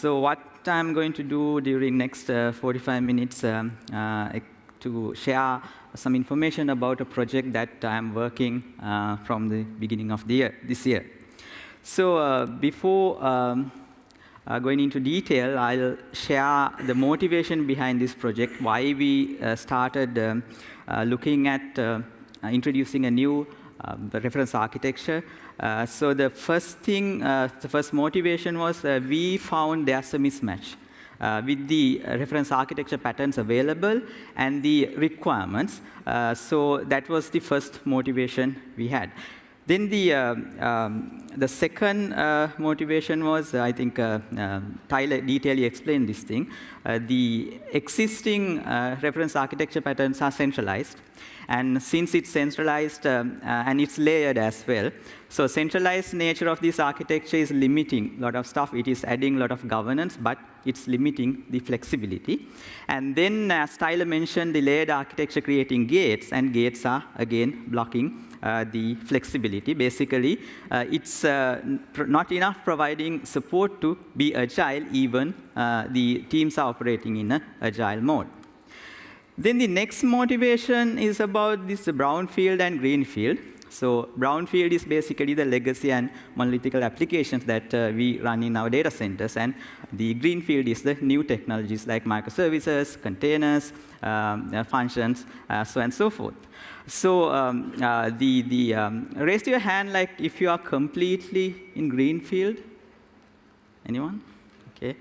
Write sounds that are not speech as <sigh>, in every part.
so what I'm going to do during next uh, 45 minutes um, uh, to share some information about a project that I'm working uh, from the beginning of the year, this year. So before um, uh, going into detail, I'll share the motivation behind this project, why we uh, started um, uh, looking at introducing a new reference architecture. Uh, so the first thing, uh, the first motivation was we found there's a mismatch. Uh, with the reference architecture patterns available and the requirements. Uh, so that was the first motivation we had. Then the, uh, um, the second uh, motivation was, I think uh, um, Tyler detailedly explained this thing. Uh, the existing uh, reference architecture patterns are centralized. And since it's centralized um, and it's layered as well, so centralized nature of this architecture is limiting a lot of stuff. It is adding a lot of governance, but it's limiting the flexibility. And then, as Tyler mentioned, the layered architecture creating gates, and gates are, again, blocking uh, the flexibility. Basically, uh, it's uh, not enough providing support to be agile, even uh, the teams are operating in an agile mode. Then the next motivation is about this brownfield and greenfield. So brownfield is basically the legacy and monolithic applications that uh, we run in our data centers. And the greenfield is the new technologies like microservices, containers, um, uh, functions, uh, so and so forth. So um, uh, the, the um, raise your hand like if you are completely in greenfield. Anyone? Okay.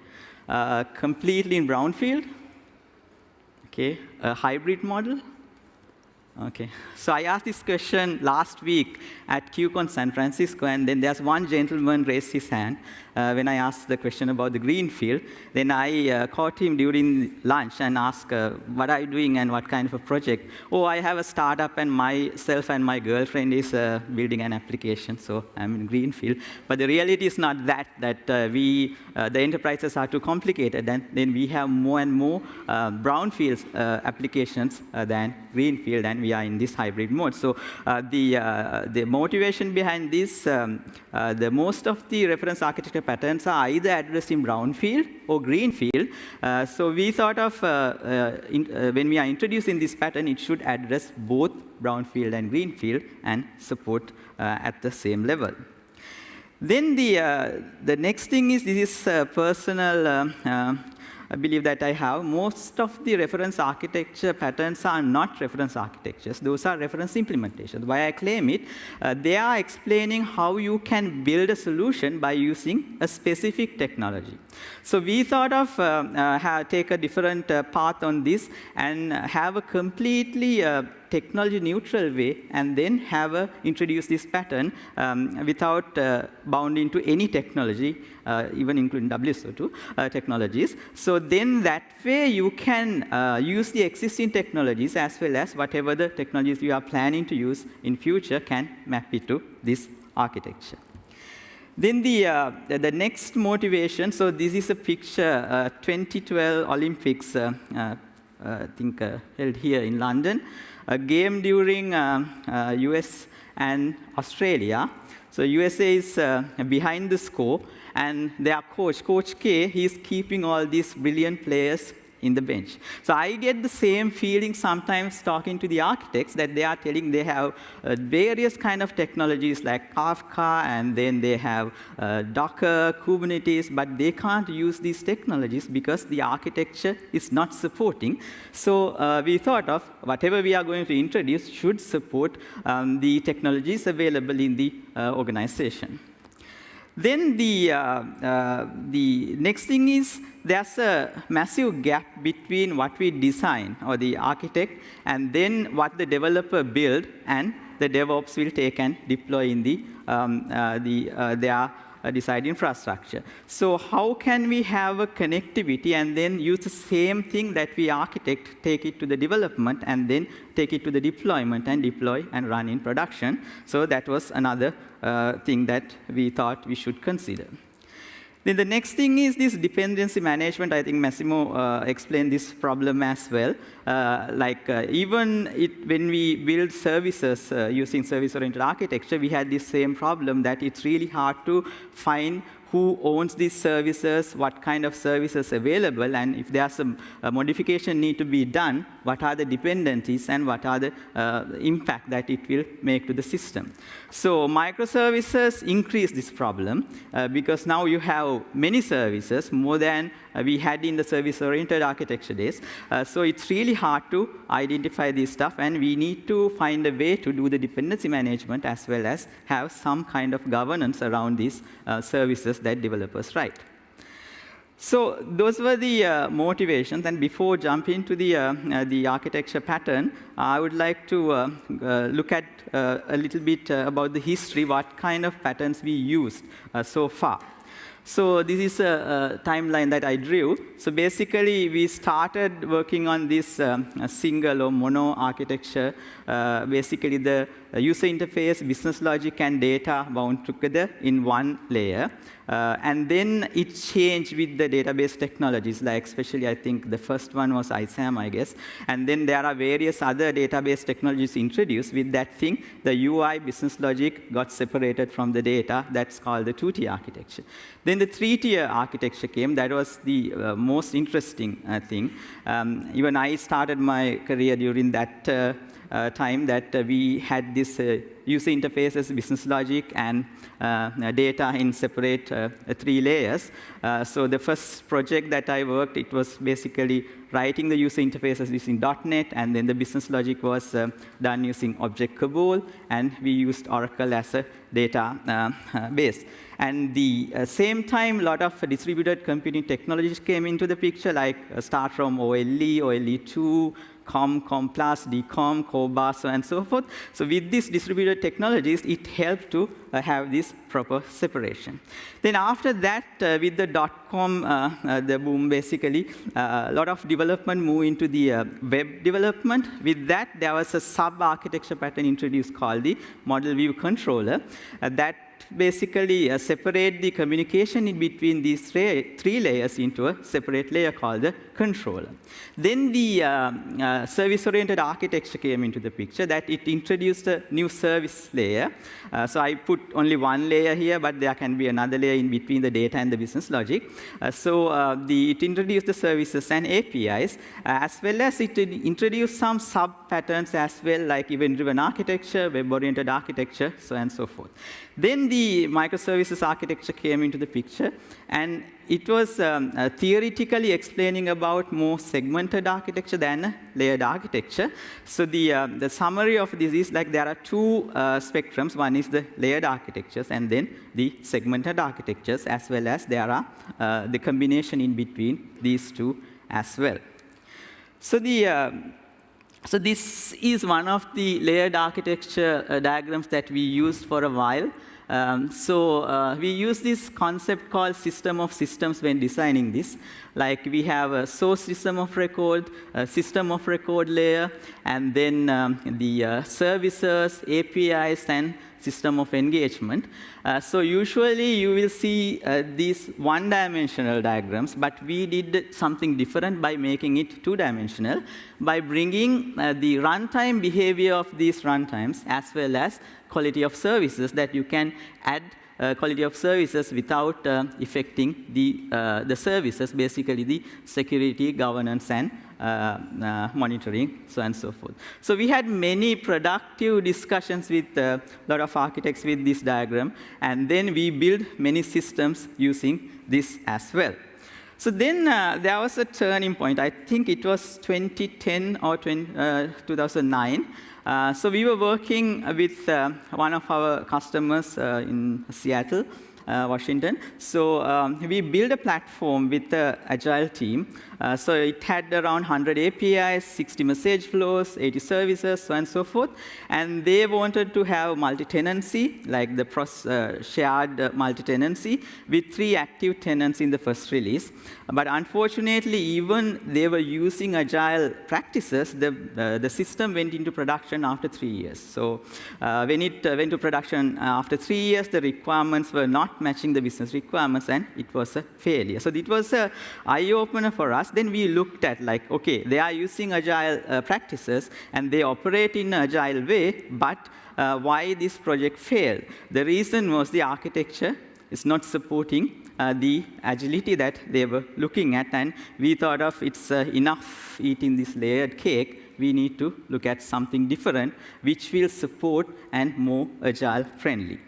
Uh, completely in brownfield. Okay. A hybrid model. Okay. So I asked this question last week at QCon San Francisco, and then there's one gentleman raised his hand uh, when I asked the question about the green field. Then I uh, caught him during lunch and asked, uh, what are you doing and what kind of a project? Oh, I have a startup, and myself and my girlfriend is uh, building an application, so I'm in green field. But the reality is not that, that uh, we, uh, the enterprises are too complicated, and then we have more and more brownfield applications than green field, and we are in this hybrid mode. So the, the motivation behind this, um, the most of the reference architecture patterns are either addressed in brown field or greenfield. Uh, so we thought of, uh, uh, in, uh, when we are introducing this pattern, it should address both brown field and green field and support at the same level. Then the, uh, the next thing is this is uh, personal uh, I believe that I have, most of the reference architecture patterns are not reference architectures. Those are reference implementations. Why I claim it, uh, they are explaining how you can build a solution by using a specific technology. So we thought of uh, uh, take a different uh, path on this and have a completely uh, technology neutral way and then have a, introduce this pattern um, without uh, bounding to any technology, uh, even including WSO2 uh, technologies. So then that way you can uh, use the existing technologies as well as whatever the technologies you are planning to use in future can map it to this architecture. Then the, uh, the next motivation, so this is a picture, uh, 2012 Olympics, uh, I think held here in London a game during uh, uh, US and Australia. So USA is uh, behind the score, and their coach, Coach K, he's keeping all these brilliant players in the bench. So I get the same feeling sometimes talking to the architects that they are telling they have uh, various kind of technologies like Kafka, and then they have uh, Docker, Kubernetes, but they can't use these technologies because the architecture is not supporting. So uh, we thought of whatever we are going to introduce should support um, the technologies available in the uh, organization. Then the, uh, uh, the next thing is there's a massive gap between what we design, or the architect, and then what the developer build, and the DevOps will take and deploy in the, um, uh, the, their uh, desired infrastructure. So how can we have a connectivity and then use the same thing that we architect, take it to the development, and then take it to the deployment and deploy and run in production? So that was another uh, thing that we thought we should consider. Then the next thing is this dependency management. I think Massimo uh, explained this problem as well. Uh, like uh, even it, when we build services uh, using service-oriented architecture, we had this same problem that it's really hard to find who owns these services, what kind of services available, and if there's some uh, modification need to be done, what are the dependencies and what are the uh, impact that it will make to the system. So microservices increase this problem uh, because now you have many services, more than we had in the service-oriented architecture days. Uh, so it's really hard to identify this stuff, and we need to find a way to do the dependency management as well as have some kind of governance around these uh, services that developers write. So those were the uh, motivations. And before jumping into the, uh, uh, the architecture pattern, I would like to uh, uh, look at uh, a little bit about the history, what kind of patterns we used so far. So this is a, a, timeline that I drew. So basically, we started working on this um, single or mono architecture. Uh, basically, the user interface, business logic, and data bound together in one layer. Uh, and then it changed with the database technologies, like especially I think the first one was ISAM, I guess. And then there are various other database technologies introduced. With that thing, the UI business logic got separated from the data. That's called the 2T architecture. Then the three-tier architecture came. That was the uh, most interesting uh, thing. Um, even I started my career during that uh, time that uh, we had this uh, user interfaces, business logic, and data in separate three layers. so the first project that I worked, it was basically writing the user interfaces using .NET, and then the business logic was uh, done using Object COBOL, and we used Oracle as a data uh, base. And the uh, same time, a lot of distributed computing technologies came into the picture, like start from OLE, OLE2, COM, COM+, DCOM, CORBA, and so forth. So with these distributed technologies, it helped to uh, have this proper separation. Then after that, uh, with the dot-com, uh, uh the boom, basically, uh, a lot of development moved into the uh, web development. With that, there was a sub-architecture pattern introduced called the model view controller that basically uh, separate the communication in between these three layers into a separate layer called the controller. Then the uh, uh, service-oriented architecture came into the picture that it introduced a new service layer. Uh, so I put only one layer here, but there can be another layer in between the data and the business logic. Uh, so uh, the, it introduced the services and APIs, as well as it introduced some sub-patterns as well, like event-driven architecture, web-oriented architecture, so on and so forth. Then the microservices architecture came into the picture, and it was um, uh, theoretically explaining about more segmented architecture than layered architecture. So the, uh, the summary of this is like there are two uh, spectrums. One is the layered architectures, and then the segmented architectures, as well as there are uh, the combination in between these two as well. So the uh, so this is one of the layered architecture uh, diagrams that we used for a while. Um, so uh, we use this concept called system of systems when designing this. Like we have a source system of record, a system of record layer, and then um, the uh, services, APIs, and system of engagement. Uh, so usually you will see uh, these one-dimensional diagrams, but we did something different by making it two-dimensional, by bringing uh, the runtime behavior of these runtimes as well as quality of services that you can add uh, quality of services without uh, affecting the, uh, the services, basically the security, governance, and uh, uh, monitoring, so and so forth. So we had many productive discussions with a lot of architects with this diagram, and then we built many systems using this as well. So then uh, there was a turning point. I think it was 2010 or 20, uh, 2009. Uh, so we were working with uh, one of our customers uh, in Seattle, uh, Washington. So um, we built a platform with the agile team uh, so it had around 100 APIs, 60 message flows, 80 services, so and so forth. And they wanted to have multi-tenancy, like the uh, shared multi-tenancy, with three active tenants in the first release. But unfortunately, even they were using agile practices, the, uh, the system went into production after three years. So uh, when it went to production after three years, the requirements were not matching the business requirements, and it was a failure. So it was an eye-opener for us then we looked at like, okay, they are using agile uh, practices and they operate in an agile way, but uh, why this project failed? The reason was the architecture is not supporting uh, the agility that they were looking at. And we thought of it's uh, enough eating this layered cake. We need to look at something different, which will support and more agile friendly.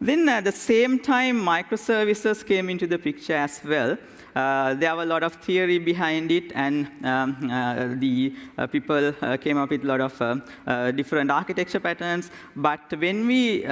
Then at the same time, microservices came into the picture as well. Uh, there were a lot of theory behind it, and um, uh, the uh, people came up with a lot of different architecture patterns. But when we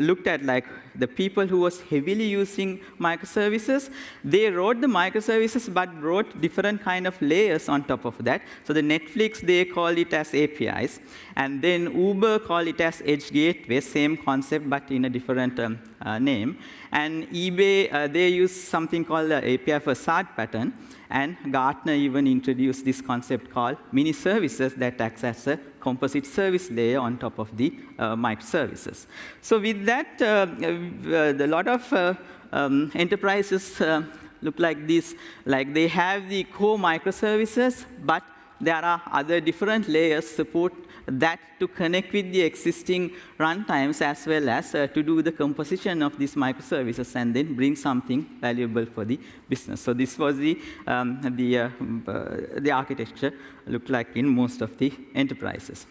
looked at like the people who was heavily using microservices, they wrote the microservices but wrote different kind of layers on top of that. So the Netflix, they call it as APIs. And then Uber call it as Edge Gateway, same concept but in a different um, uh, name. And eBay, uh, they use something called the API facade pattern. And Gartner even introduced this concept called mini services that acts as a composite service layer on top of the uh, microservices. So with that, uh, uh, a lot of uh, um, enterprises uh, look like this. Like they have the core microservices, but there are other different layers support that to connect with the existing runtimes as well as uh, to do the composition of these microservices and then bring something valuable for the business. So this was the, um, the, uh, uh, the architecture looked like in most of the enterprises.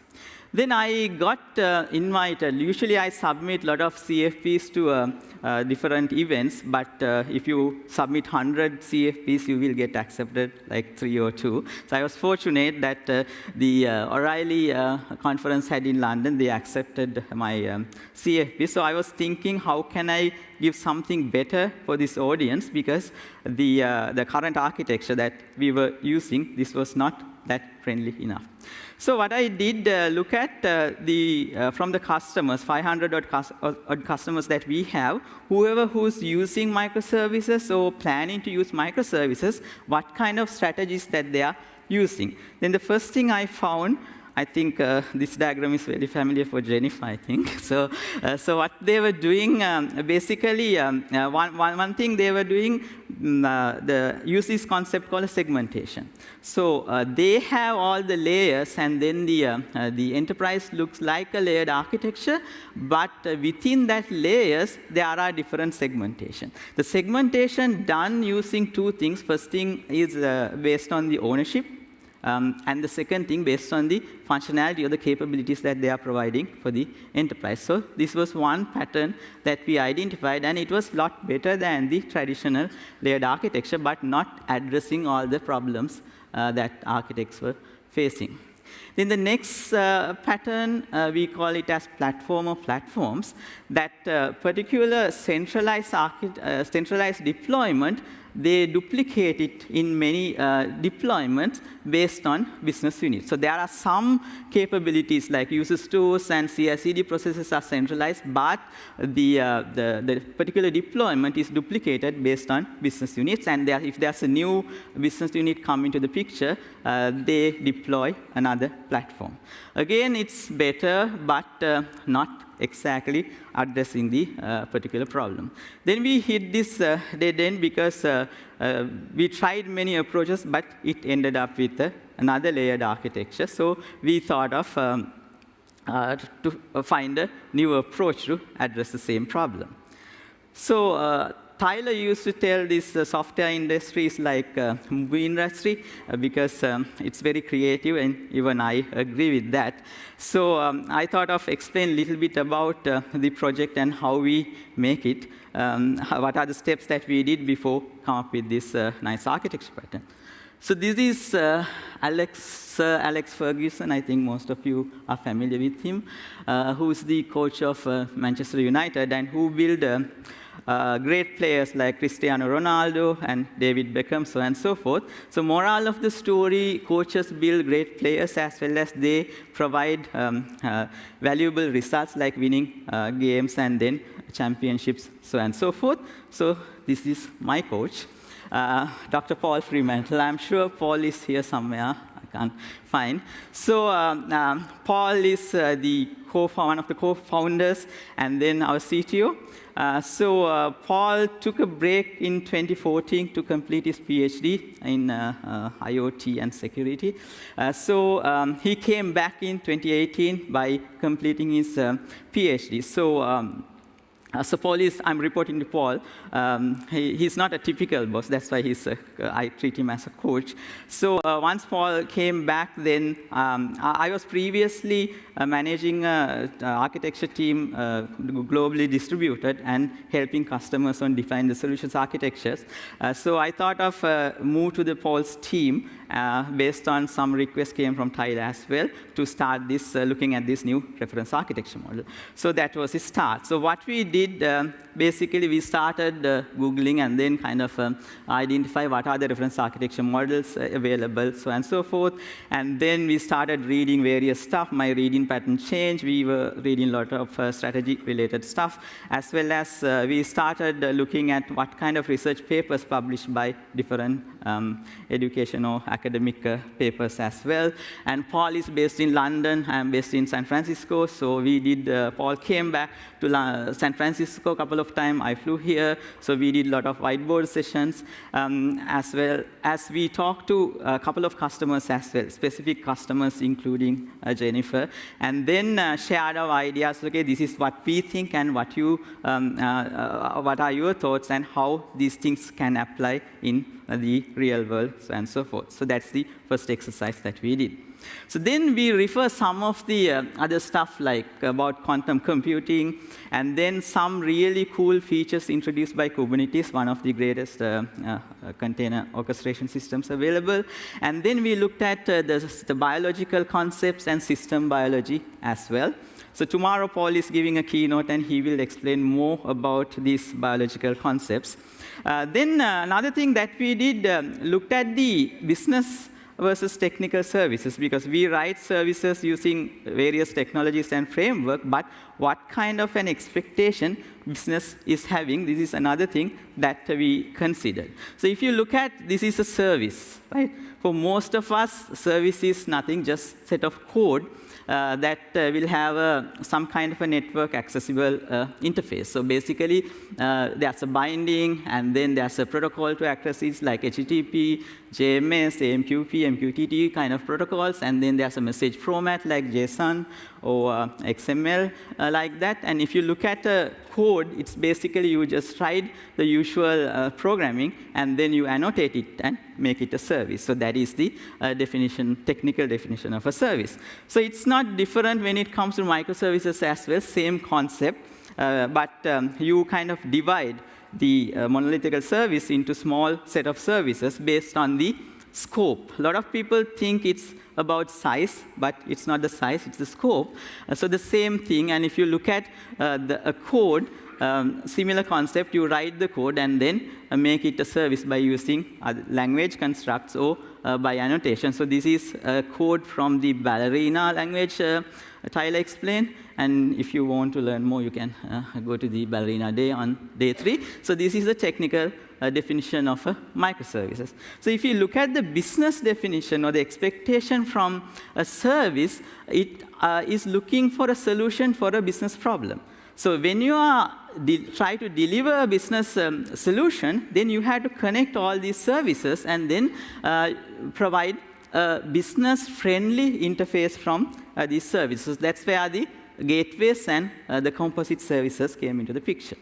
Then I got uh, invited. Usually I submit a lot of CFPs to uh, uh, different events, but uh, if you submit 100 CFPs, you will get accepted like three or two. So I was fortunate that uh, the uh, O'Reilly conference had in London, they accepted my um, CFP. So I was thinking, how can I give something better for this audience? Because the, the current architecture that we were using, this was not that friendly enough. So what I did uh, look at uh, the uh, from the customers, 500 odd, cus odd, customers that we have, whoever who's using microservices or planning to use microservices, what kind of strategies that they are using. Then the first thing I found I think uh, this diagram is very familiar for Jennifer, I think. <laughs> So, uh, so what they were doing, um, basically, um, uh, one, one, one thing they were doing, um, the use this concept called segmentation. So uh, they have all the layers, and then the, uh, the enterprise looks like a layered architecture, but within that layers, there are different segmentation. The segmentation done using two things. First thing is based on the ownership um, and the second thing, based on the functionality or the capabilities that they are providing for the enterprise. So this was one pattern that we identified, and it was a lot better than the traditional layered architecture, but not addressing all the problems uh, that architects were facing. Then the next uh, pattern, uh, we call it as platform of platforms, that uh, particular centralized, uh, centralized deployment they duplicate it in many uh, deployments based on business units. So there are some capabilities like user stores and CI/CD processes are centralized, but the, uh, the, the, particular deployment is duplicated based on business units. And there, if there's a new business unit come into the picture, uh, they deploy another platform. Again, it's better, but uh, not exactly addressing the uh, particular problem. Then we hit this uh, dead end because uh, uh, we tried many approaches, but it ended up with uh, another layered architecture. So we thought of um, to find a new approach to address the same problem. So Tyler used to tell this uh, software industry is like uh, movie industry uh, because um, it's very creative, and even I agree with that. So um, I thought of explain a little bit about uh, the project and how we make it. Um, what are the steps that we did before come up with this uh, nice architecture pattern? So this is uh, Alex, Sir Alex Ferguson. I think most of you are familiar with him, who is the coach of Manchester United and who built uh, great players like Cristiano Ronaldo and David Beckham, so and so forth. So moral of the story, coaches build great players as well as they provide um, uh, valuable results like winning uh, games and then championships, so and so forth. So this is my coach, uh, Dr. Paul Fremantle. I'm sure Paul is here somewhere. I can't find. So um, um, Paul is uh, the one of the co-founders and then our CTO. Uh, so uh, Paul took a break in 2014 to complete his PhD in uh, uh IoT and security. Uh, so um, he came back in 2018 by completing his uh, PhD. So um, uh, so Paul is, I'm reporting to Paul. Um, he, he's not a typical boss. That's why he's a, I treat him as a coach. So uh, once Paul came back, then um, I, was previously uh, managing an architecture team uh, globally distributed and helping customers on define the solutions architectures. Uh, so I thought of uh, move to the Paul's team uh, based on some requests came from Tyler as well to start this, uh, looking at this new reference architecture model. So that was the start. So what we did, um, basically we started uh, Googling and then kind of um, identify what are the reference architecture models uh, available, so and so forth. And then we started reading various stuff. My reading pattern changed. We were reading a lot of uh, strategy-related stuff, as well as uh, we started looking at what kind of research papers published by different um, education or academic uh, papers as well. And Paul is based in London. I'm based in San Francisco. So we did, uh, Paul came back to La San Francisco a couple of times. I flew here. So we did a lot of whiteboard sessions, um, as well as we talked to a couple of customers as well, specific customers, including uh, Jennifer, and then uh, shared our ideas. Okay, this is what we think and what you, um, uh, uh, what are your thoughts and how these things can apply in the real world, so and so forth. So that's the first exercise that we did. So then we refer some of the uh, other stuff like about quantum computing, and then some really cool features introduced by Kubernetes, one of the greatest uh, uh, container orchestration systems available. And then we looked at uh, the, the biological concepts and system biology as well. So tomorrow, Paul is giving a keynote, and he will explain more about these biological concepts. Uh, then uh, another thing that we did, um, looked at the business versus technical services, because we write services using various technologies and framework, but what kind of an expectation business is having, this is another thing that we consider. So if you look at, this is a service, right? For most of us, service is nothing, just set of code uh, that uh, will have uh, some kind of a network accessible interface. So basically, there's a binding, and then there's a protocol to access it, like HTTP, JMS, AMQP, MQTT kind of protocols, and then there's a message format like JSON or uh, XML uh, like that. And if you look at a code, it's basically you just write the usual uh, programming, and then you annotate it and make it a service. So that is the uh, definition, technical definition of a service. So it's not different when it comes to microservices as well, same concept, uh, but um, you kind of divide the uh, monolithic service into small set of services based on the scope. A lot of people think it's about size, but it's not the size, it's the scope. Uh, so the same thing, and if you look at uh, the, a code, um, similar concept, you write the code and then uh, make it a service by using language constructs or by annotation. So this is a code from the Ballerina language uh, Tyler explained. And if you want to learn more, you can uh, go to the Ballerina day on day three. So this is a technical uh, definition of uh, microservices. So if you look at the business definition or the expectation from a service, it uh, is looking for a solution for a business problem. So when you are try to deliver a business um, solution, then you have to connect all these services and then uh, provide a business-friendly interface from uh, these services. That's where the gateways and uh, the composite services came into the picture.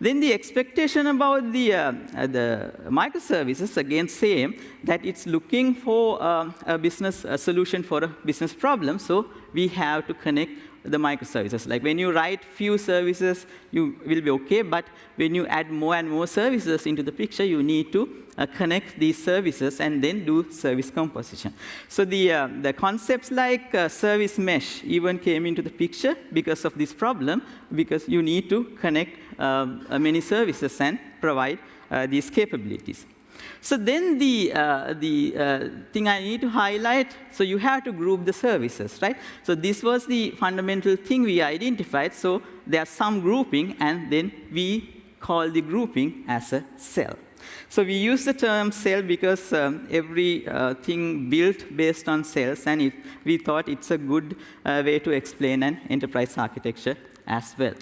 Then the expectation about the, uh, uh, the microservices, again, same, that it's looking for uh, a business a solution for a business problem. So we have to connect the microservices. Like when you write few services, you will be OK. But when you add more and more services into the picture, you need to uh, connect these services and then do service composition. So the, uh, the concepts like uh, service mesh even came into the picture because of this problem, because you need to connect uh, many services and provide uh, these capabilities. So then the, uh, the uh, thing I need to highlight, so you have to group the services, right? So this was the fundamental thing we identified. So there's some grouping, and then we call the grouping as a cell. So we use the term cell because um, uh, built based on cells, and it, we thought it's a good uh, way to explain an enterprise architecture as well.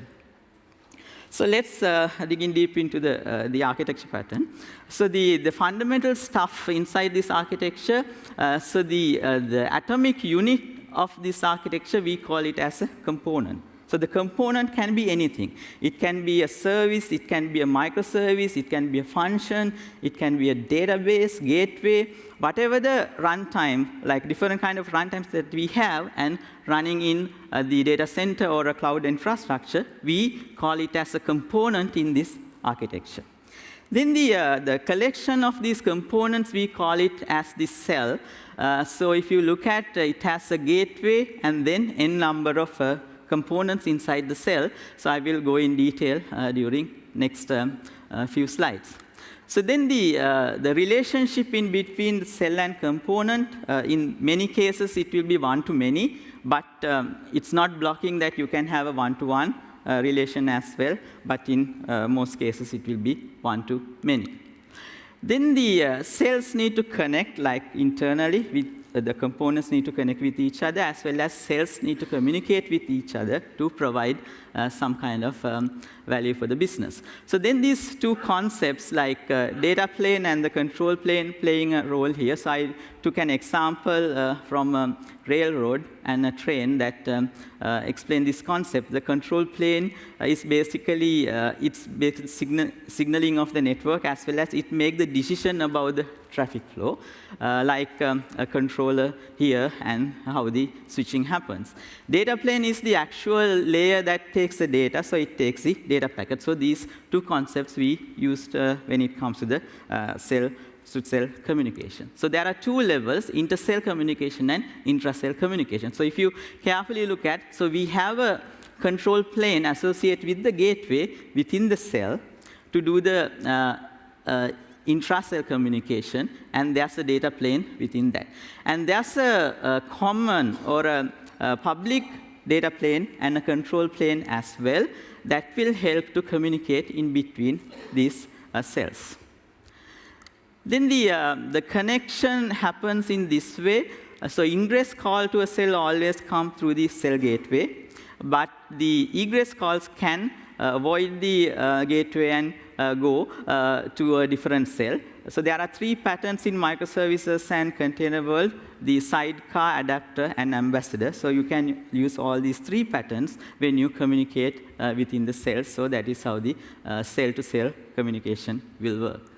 So let's uh, dig in deep into the, uh, the architecture pattern. So the, the fundamental stuff inside this architecture, uh, so the, uh, the atomic unit of this architecture, we call it as a component. So the component can be anything. It can be a service, it can be a microservice, it can be a function, it can be a database, gateway, whatever the runtime, like different kind of runtimes that we have, and running in uh, the data center or a cloud infrastructure, we call it as a component in this architecture. Then the, uh, the collection of these components, we call it as the cell. Uh, so if you look at, uh, it has a gateway and then n number of uh, components inside the cell. So I will go in detail uh, during next um, uh, few slides. So then the, uh, the relationship in between the cell and component, uh, in many cases it will be one-to-many, but um, it's not blocking that you can have a one-to-one -one, uh, relation as well, but in uh, most cases it will be one-to-many. Then the cells need to connect like internally with the components need to connect with each other as well as cells need to communicate with each other to provide uh, some kind of um, value for the business. So then these two concepts like uh, data plane and the control plane playing a role here. So I took an example uh, from a railroad and a train that um, uh, explain this concept. The control plane uh, is basically, uh, it's basically signal signaling of the network as well as it make the decision about the traffic flow, like um, a controller here and how the switching happens. Data plane is the actual layer that takes the data, so it takes the data packet. So these two concepts we used uh, when it comes to the uh, cell to cell communication. So there are two levels, inter-cell communication and intra-cell communication. So if you carefully look at, so we have a control plane associated with the gateway within the cell to do the uh, uh, intra-cell communication, and there's a data plane within that. And there's a, a common or a, a public data plane and a control plane as well that will help to communicate in between these uh, cells. Then the, uh, the connection happens in this way. Uh, so ingress call to a cell always come through the cell gateway, but the egress calls can uh, avoid the uh, gateway and go to a different cell. So there are three patterns in microservices and container world, the sidecar, adapter, and ambassador. So you can use all these three patterns when you communicate uh, within the cells. So that is how the cell-to-cell uh, -cell communication will work.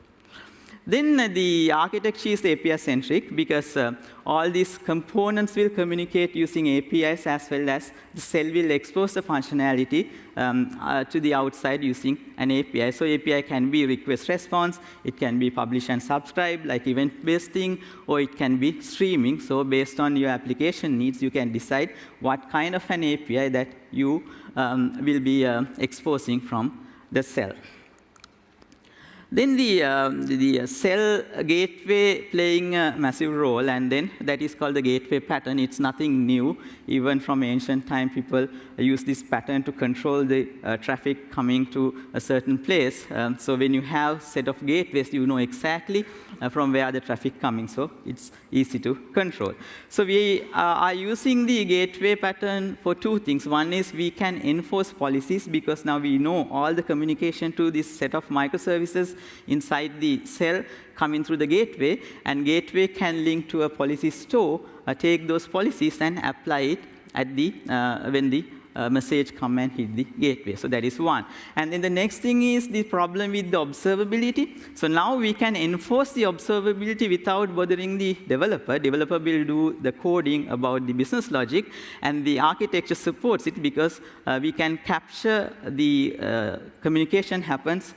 Then uh, the architecture is API-centric because uh, all these components will communicate using APIs as well as the cell will expose the functionality um, uh, to the outside using an API. So API can be request response, it can be publish and subscribe like event-based thing, or it can be streaming. So based on your application needs, you can decide what kind of an API that you um, will be uh, exposing from the cell. Then the, uh, the cell gateway playing a massive role, and then that is called the gateway pattern. It's nothing new. Even from ancient time, people use this pattern to control the uh, traffic coming to a certain place. Um, so when you have set of gateways, you know exactly uh, from where the traffic coming. So it's easy to control. So we uh, are using the gateway pattern for two things. One is we can enforce policies because now we know all the communication to this set of microservices inside the cell coming through the gateway, and gateway can link to a policy store, uh, take those policies and apply it at the, uh, when the uh, message come and hit the gateway. So that is one. And then the next thing is the problem with the observability. So now we can enforce the observability without bothering the developer. Developer will do the coding about the business logic, and the architecture supports it because uh, we can capture the uh, communication happens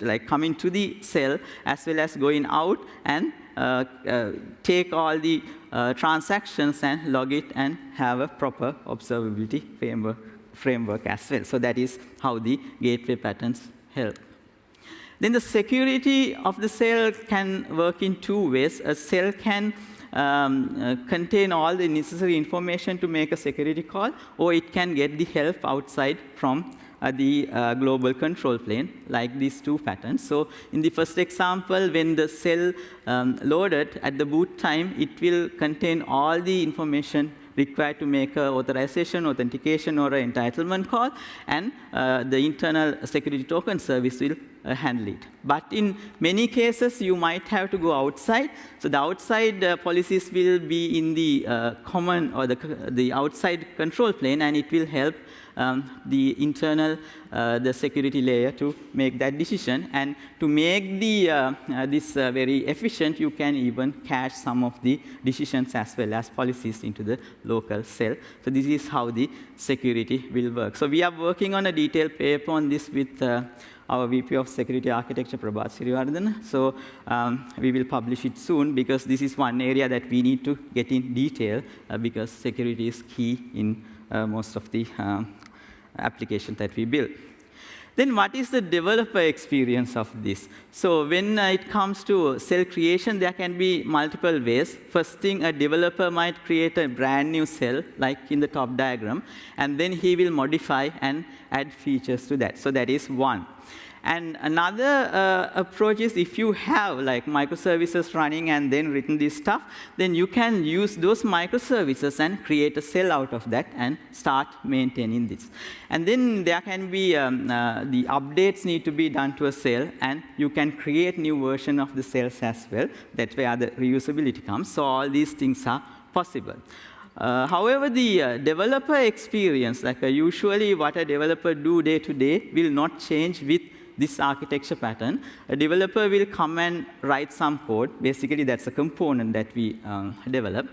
like coming to the cell as well as going out and uh, uh, take all the uh, transactions and log it and have a proper observability framework, framework as well. So that is how the gateway patterns help. Then the security of the cell can work in two ways. A cell can um, uh, contain all the necessary information to make a security call, or it can get the help outside from uh, the uh, global control plane, like these two patterns. So in the first example, when the cell um, loaded at the boot time, it will contain all the information required to make an authorization, authentication, or an entitlement call, and uh, the internal security token service will uh, handle it. But in many cases, you might have to go outside. So the outside uh, policies will be in the uh, common or the, the outside control plane, and it will help um, the internal, uh, the security layer to make that decision. And to make the, uh, uh, this uh, very efficient, you can even cache some of the decisions as well as policies into the local cell. So this is how the security will work. So we are working on a detailed paper on this with uh, our VP of Security Architecture, Prabath Siriwardena. So um, we will publish it soon because this is one area that we need to get in detail uh, because security is key in uh, most of the applications that we build. Then what is the developer experience of this? So when it comes to cell creation, there can be multiple ways. First thing, a developer might create a brand new cell, like in the top diagram, and then he will modify and add features to that. So that is one. And another uh, approach is if you have like microservices running and then written this stuff, then you can use those microservices and create a cell out of that and start maintaining this. And then there can be, um, uh, the updates need to be done to a cell, and you can create new version of the cells as well. That's where the reusability comes. So all these things are possible. Uh, however, the uh, developer experience, like uh, usually what a developer do day to day, will not change with this architecture pattern, a developer will come and write some code. Basically, that's a component that we um, develop.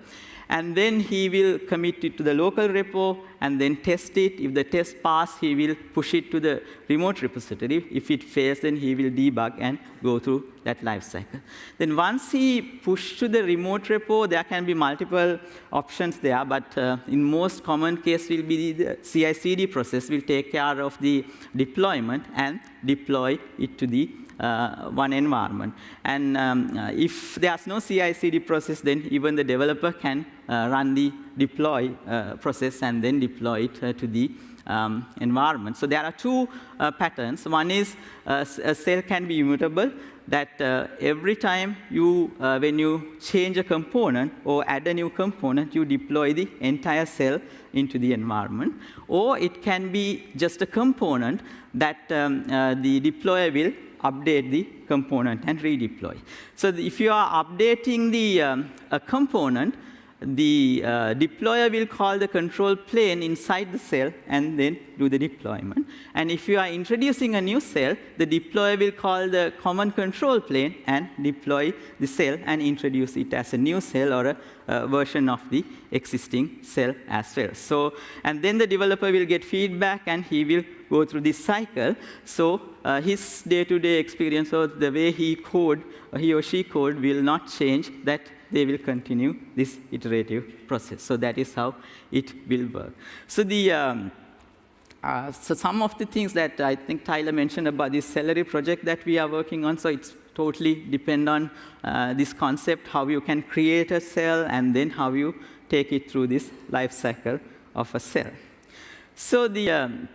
And then he will commit it to the local repo and then test it. If the test pass, he will push it to the remote repository. If it fails, then he will debug and go through that lifecycle. Then once he push to the remote repo, there can be multiple options there, but uh, in most common case will be the CI/CD process will take care of the deployment and deploy it to the one environment. And um, uh, if there's no CI/CD process, then even the developer can uh, run the deploy uh, process and then deploy it uh, to the um, environment. So there are two uh, patterns. One is uh, a cell can be immutable, that uh, every time you, uh, when you change a component or add a new component, you deploy the entire cell into the environment. Or it can be just a component that um, uh, the deployer will update the component and redeploy. So if you are updating the um, a component, the uh, deployer will call the control plane inside the cell and then do the deployment. And if you are introducing a new cell, the deployer will call the common control plane and deploy the cell and introduce it as a new cell or a, a version of the existing cell as well. So, and then the developer will get feedback and he will go through this cycle. So uh, his day-to-day -day experience or the way he code, he or she code will not change that they will continue this iterative process. So that is how it will work. So the um, uh, so some of the things that I think Tyler mentioned about this Cellery project that we are working on, so it's totally depend on uh, this concept, how you can create a cell and then how you take it through this life cycle of a cell. So the um,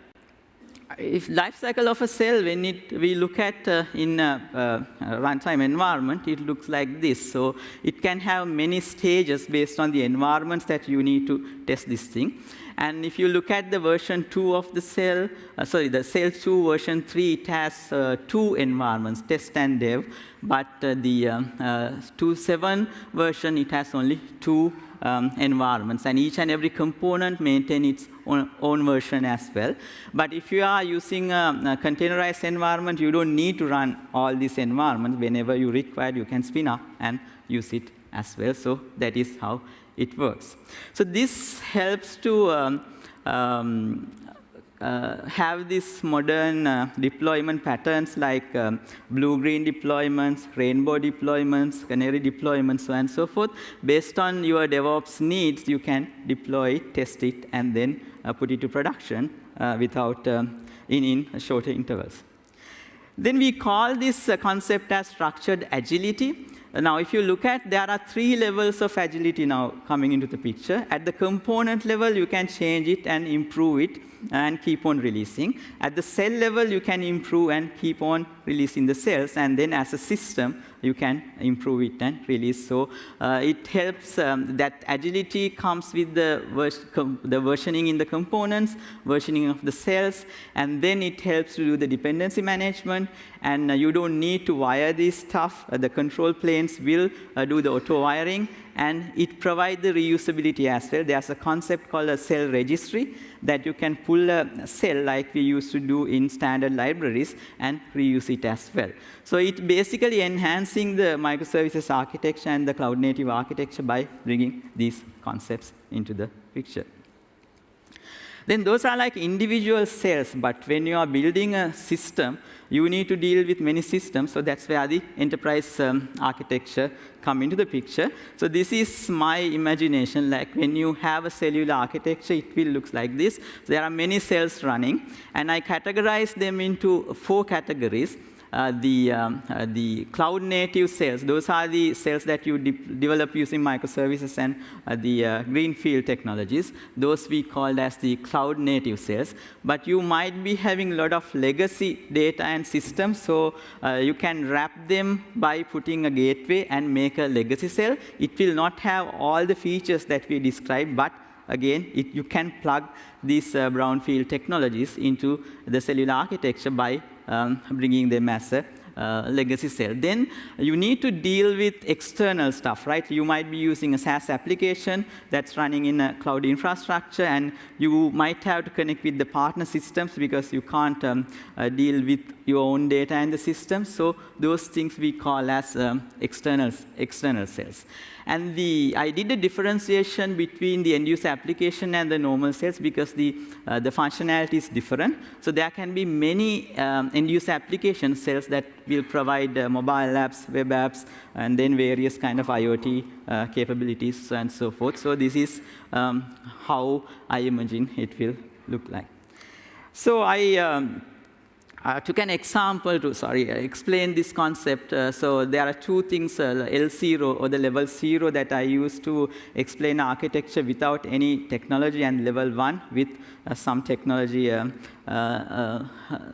if life cycle of a cell, when it, we look at uh, in a, uh, runtime environment, it looks like this. So it can have many stages based on the environments that you need to test this thing. And if you look at the version 2 of the cell, uh, sorry, the cell 2 version 3, it has uh, two environments, test and dev. But uh, the um, uh, 2.7 version, it has only two um, environments. And each and every component maintain its own, own, version as well. But if you are using a, a, containerized environment, you don't need to run all these environments. Whenever you require, you can spin up and use it as well. So that is how it works. So this helps to um, um, uh, have these modern uh, deployment patterns like um, blue-green deployments, rainbow deployments, canary deployments, so and so forth. Based on your DevOps needs, you can deploy it, test it, and then uh, put it to production uh, without um, in, in shorter intervals. Then we call this uh, concept as structured agility. Now, if you look at, there are three levels of agility now coming into the picture. At the component level, you can change it and improve it and keep on releasing. At the cell level, you can improve and keep on releasing the cells. And then as a system, you can improve it and release. So uh, it helps, um, that agility comes with the, vers the versioning in the components, versioning of the cells, and then it helps to do the dependency management. And uh, you don't need to wire this stuff. Uh, the control planes will uh, do the auto wiring and it provides the reusability as well. There's a concept called a cell registry that you can pull a cell like we used to do in standard libraries and reuse it as well. So it basically enhancing the microservices architecture and the cloud native architecture by bringing these concepts into the picture. Then those are like individual cells, but when you are building a system, you need to deal with many systems, so that's where the enterprise um, architecture come into the picture. So this is my imagination, like when you have a cellular architecture, it will look like this. There are many cells running, and I categorize them into four categories. Uh, the, um, uh, the cloud native cells. Those are the cells that you de develop using microservices and uh, the greenfield technologies. Those we call as the cloud native cells. But you might be having a lot of legacy data and systems, so you can wrap them by putting a gateway and make a legacy cell. It will not have all the features that we described, but again, it, you can plug these uh, brownfield technologies into the cellular architecture by um, bringing them as a uh, legacy cell. Then you need to deal with external stuff, right? You might be using a SaaS application that's running in a cloud infrastructure, and you might have to connect with the partner systems because you can't um, uh, deal with your own data and the system. So those things we call as um, external, external cells. And the, I did a differentiation between the end-user application and the normal cells because the, uh, the functionality is different. So there can be many um, end-user application cells that will provide uh, mobile apps, web apps, and then various kind of IoT uh, capabilities and so forth. So this is um, how I imagine it will look like. So I um, uh, took an example to, sorry, uh, explain this concept. Uh, so there are two things, uh, L0 or the level 0 that I use to explain architecture without any technology and level 1 with uh, some technology um, uh,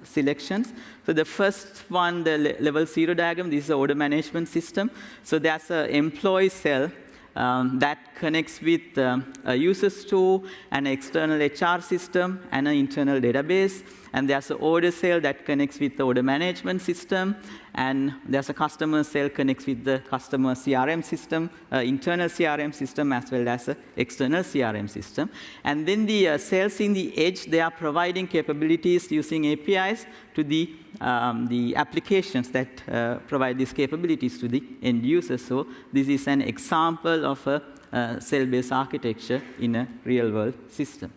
selections. So the first one, the le level 0 diagram, this is the order management system. So there's an employee cell um, that connects with um, a user store, an external HR system, and an internal database. And there's an order cell that connects with the order management system. And there's a customer cell connects with the customer CRM system, uh, internal CRM system, as well as an external CRM system. And then the uh, cells in the edge, they are providing capabilities using APIs to the, um, the applications that uh, provide these capabilities to the end user. So this is an example of a uh, cell-based architecture in a real-world system.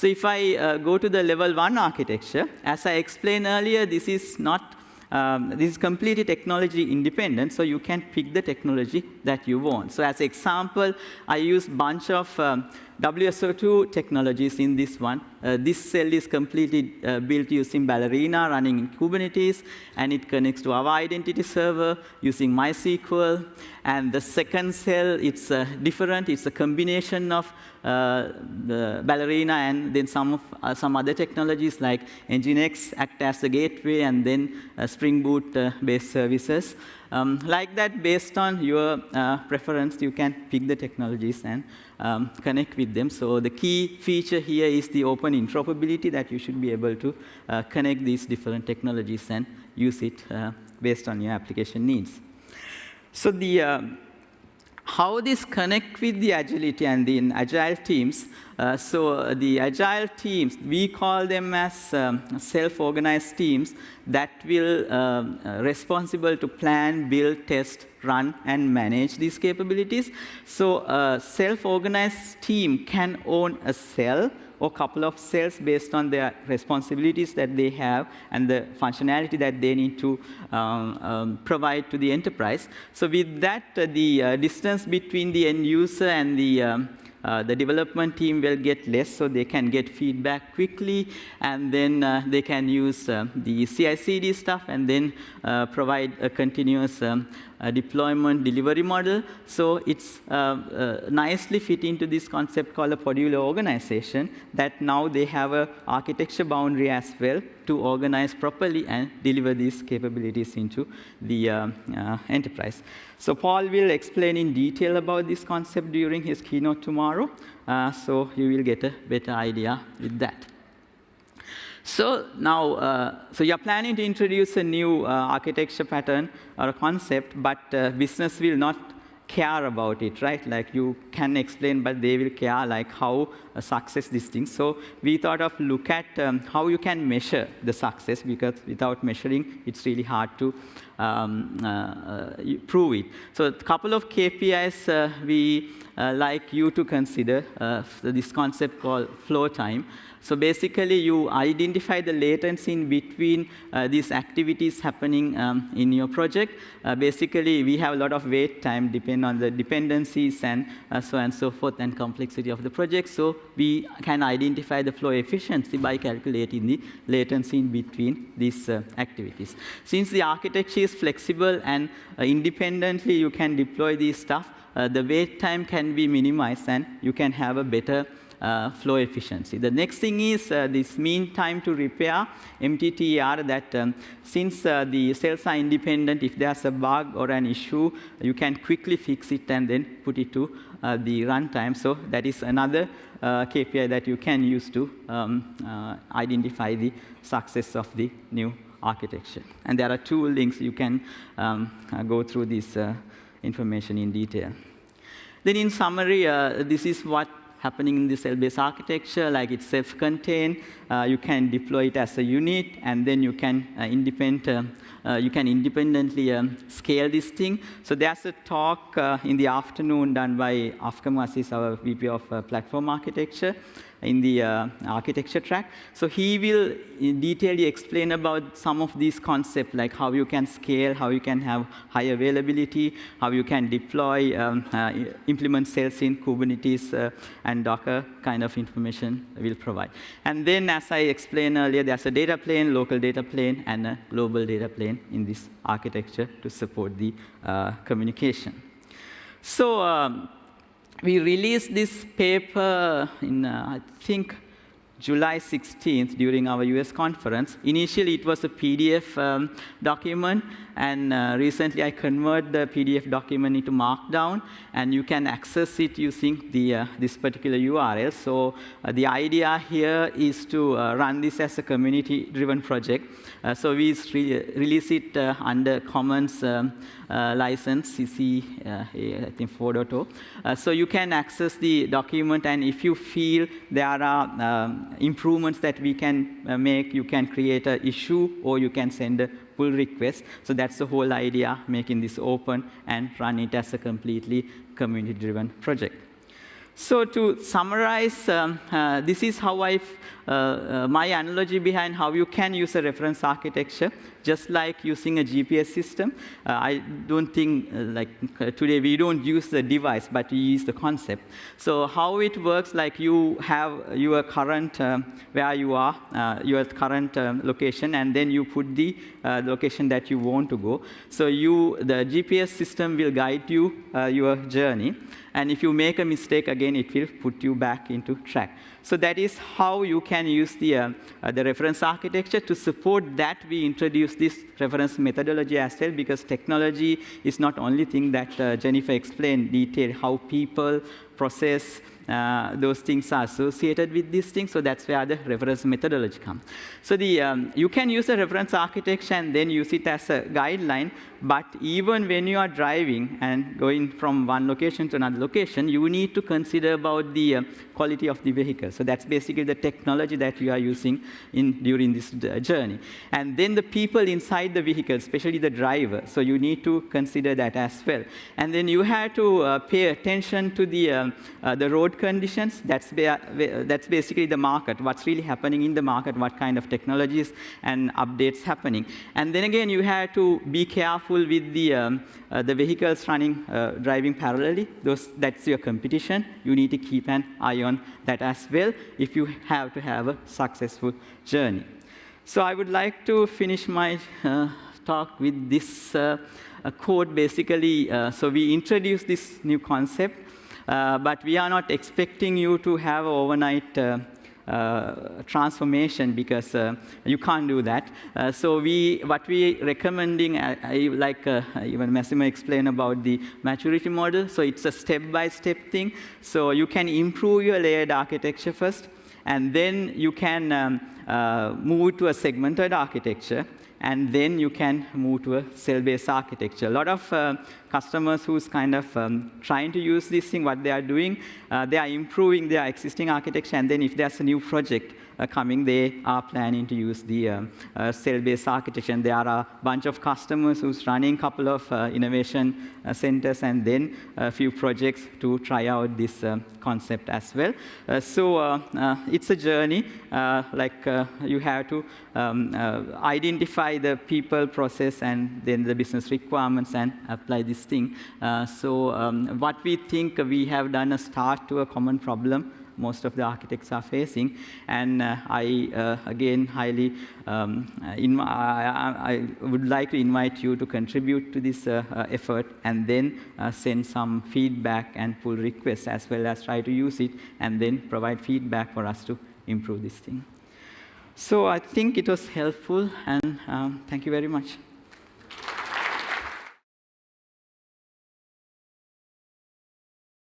So if I uh, go to the level one architecture, as I explained earlier, this is not um, this is completely technology independent, so you can pick the technology that you want. So as example, I use bunch of um, WSO2 technologies in this one. Uh, this cell is completely uh, built using Ballerina running in Kubernetes, and it connects to our identity server using MySQL. And the second cell, it's uh, different. It's a combination of the Ballerina and then some, of, uh, some other technologies like Nginx act as the gateway, and then uh, Spring Boot-based services. Um, like that, based on your uh, preference, you can pick the technologies and um, connect with them. So the key feature here is the open interoperability that you should be able to uh, connect these different technologies and use it uh, based on your application needs. So the how this connect with the agility and the agile teams. Uh, so the agile teams, we call them as um, self-organized teams that will um, uh, responsible to plan, build, test, run, and manage these capabilities. So a self-organized team can own a cell or couple of cells based on their responsibilities that they have and the functionality that they need to um, um, provide to the enterprise. So with that, uh, the uh, distance between the end user and the um, uh, the development team will get less, so they can get feedback quickly, and then uh, they can use uh, the CI/CD stuff, and then uh, provide a continuous um, deployment delivery model. So it's uh, uh, nicely fit into this concept called a podular organization that now they have a architecture boundary as well to organize properly and deliver these capabilities into the uh, uh, enterprise. So Paul will explain in detail about this concept during his keynote tomorrow. Uh, so you will get a better idea with that. So now, uh, so you're planning to introduce a new uh, architecture pattern or a concept, but uh, business will not care about it, right? Like you can explain, but they will care like how a success this thing. So we thought of look at um, how you can measure the success because without measuring, it's really hard to um, uh, uh, prove it. So a couple of KPIs uh, we uh, like you to consider uh, this concept called flow time. So basically, you identify the latency in between uh, these activities happening um, in your project. Uh, basically, we have a lot of wait time depending on the dependencies and uh, so on and so forth and complexity of the project. So we can identify the flow efficiency by calculating the latency in between these uh, activities. Since the architecture is flexible and uh, independently you can deploy these stuff, uh, the wait time can be minimized and you can have a better uh, flow efficiency. The next thing is uh, this mean time to repair, MTTR, that um, since uh, the cells are independent, if there's a bug or an issue, you can quickly fix it and then put it to uh, the runtime. So that is another uh, KPI that you can use to um, uh, identify the success of the new architecture. And there are two links you can um, go through this information in detail. Then in summary, this is what happening in the cell-based architecture, like it's self-contained. Uh, you can deploy it as a unit, and then you can uh, independent, uh, you can independently um, scale this thing. So there's a talk in the afternoon done by Afkham Azeez, our VP of Platform Architecture in the uh, architecture track. So he will in detail explain about some of these concepts, like how you can scale, how you can have high availability, how you can deploy, um, uh, implement cells in Kubernetes uh, and Docker kind of information will provide. And then, as I explained earlier, there's a data plane, local data plane, and a global data plane in this architecture to support the uh, communication. So um, we released this paper in, uh, I think, July 16th during our US conference. Initially, it was a PDF um, document, and uh, recently I convert the PDF document into Markdown, and you can access it using the, uh, this particular URL. So uh, the idea here is to uh, run this as a community-driven project. Uh, so we re release it uh, under Commons um, license, CC, I think 4.0. so you can access the document, and if you feel there are um, improvements that we can make, you can create an issue, or you can send a pull request. So that's the whole idea, making this open and run it as a completely community-driven project. So to summarize, um, uh, this is how I, uh, uh, my analogy behind how you can use a reference architecture just like using a GPS system. Uh, I don't think, uh, like uh, today, we don't use the device, but we use the concept. So how it works, like you have your current, um, where you are, uh, your current um, location, and then you put the uh, location that you want to go. So you, the GPS system will guide you uh, your journey. And if you make a mistake, again, it will put you back into track. So that is how you can use the, uh, uh, the reference architecture. To support that, we introduce this reference methodology as well, because technology is not only thing that uh, Jennifer explained, detail how people process, uh, those things are associated with these things, so that's where the reference methodology comes. So the, um, you can use a reference architecture and then use it as a guideline, but even when you are driving and going from one location to another location, you need to consider about the uh, quality of the vehicle. So that's basically the technology that you are using in, during this uh, journey. And then the people inside the vehicle, especially the driver, so you need to consider that as well. And then you have to uh, pay attention to the, um, uh, the road conditions. That's, that's basically the market, what's really happening in the market, what kind of technologies and updates happening. And then again, you have to be careful with the, um, uh, the vehicles running, uh, driving parallelly. Those, that's your competition. You need to keep an eye on that as well if you have to have a successful journey. So I would like to finish my uh, talk with this uh, code basically. Uh, so we introduced this new concept, but we are not expecting you to have overnight uh, transformation because uh, you can't do that. Uh, so we, what we recommending, like even Massimo explained about the maturity model. So it's a step-by-step -step thing. So you can improve your layered architecture first, and then you can um, uh, move to a segmented architecture. And then you can move to a cell-based architecture. A lot of uh, customers who's kind of um, trying to use this thing, what they are doing, uh, they are improving their existing architecture, and then if there's a new project, coming, they are planning to use the um, uh, cell-based architecture. And there are a bunch of customers who's running a couple of uh, innovation centers and then a few projects to try out this concept as well. so it's a journey, like you have to um, identify the people, process, and then the business requirements and apply this thing. so um, what we think we have done a start to a common problem most of the architects are facing. And uh, I, uh, again, highly, um, uh, I, I, would like to invite you to contribute to this effort and then send some feedback and pull requests as well as try to use it and then provide feedback for us to improve this thing. So I think it was helpful, and um, thank you very much.